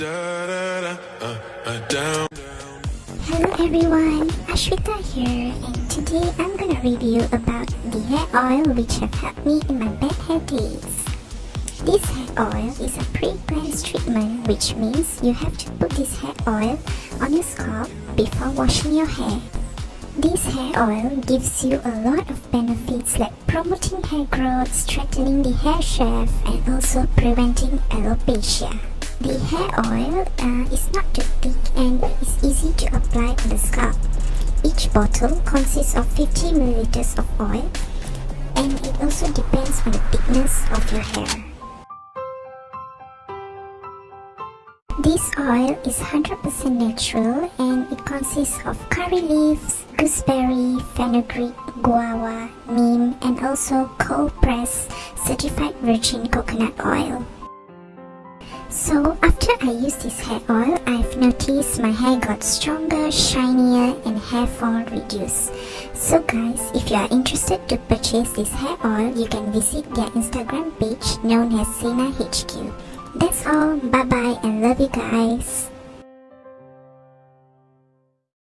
Hello everyone, Ashwita here and today I'm gonna review about the hair oil which have helped me in my bad hair days. This hair oil is a pre-cleanse treatment which means you have to put this hair oil on your scalp before washing your hair. This hair oil gives you a lot of benefits like promoting hair growth, strengthening the hair shaft and also preventing alopecia. The hair oil uh, is not too thick and is easy to apply on the scalp. Each bottle consists of 50 milliliters of oil and it also depends on the thickness of your hair. This oil is 100% natural and it consists of curry leaves, gooseberry, fenugreek, guava, neem and also cold pressed certified virgin coconut oil. So after I use this hair oil, I've noticed my hair got stronger, shinier and hair fall reduced. So guys, if you are interested to purchase this hair oil, you can visit their Instagram page known as Sina HQ. That's all. Bye bye and love you guys.